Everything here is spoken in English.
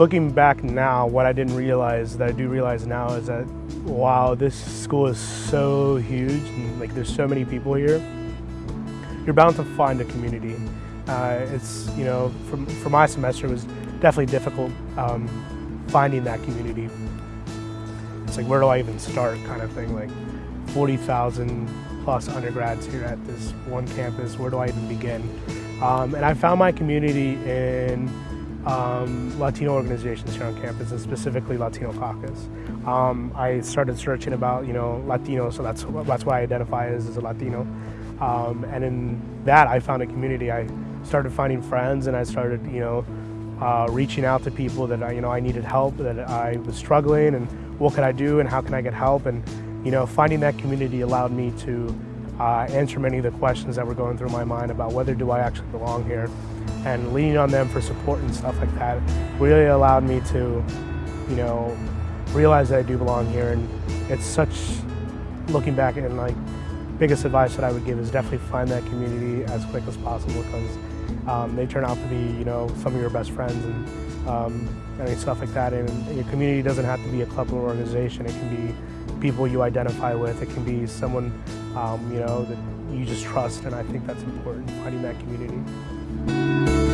looking back now, what I didn't realize that I do realize now is that wow, this school is so huge and like there's so many people here. You're bound to find a community. Uh, it's you know, for, for my semester it was definitely difficult um, finding that community. It's like where do I even start kind of thing. Like 40,000 plus undergrads here at this one campus. Where do I even begin? Um, and I found my community in um, Latino organizations here on campus, and specifically Latino Caucus. Um, I started searching about, you know, Latino, so that's that's why I identify as, as a Latino. Um, and in that, I found a community. I started finding friends, and I started, you know, uh, reaching out to people that I, you know, I needed help, that I was struggling, and what could I do, and how can I get help, and you know, finding that community allowed me to uh, answer many of the questions that were going through my mind about whether do I actually belong here and leaning on them for support and stuff like that really allowed me to, you know, realize that I do belong here and it's such, looking back and like, biggest advice that I would give is definitely find that community as quick as possible because um, they turn out to be, you know, some of your best friends and um, mean, stuff like that. And your community doesn't have to be a club or organization. It can be people you identify with. It can be someone, um, you know, that you just trust. And I think that's important, finding that community.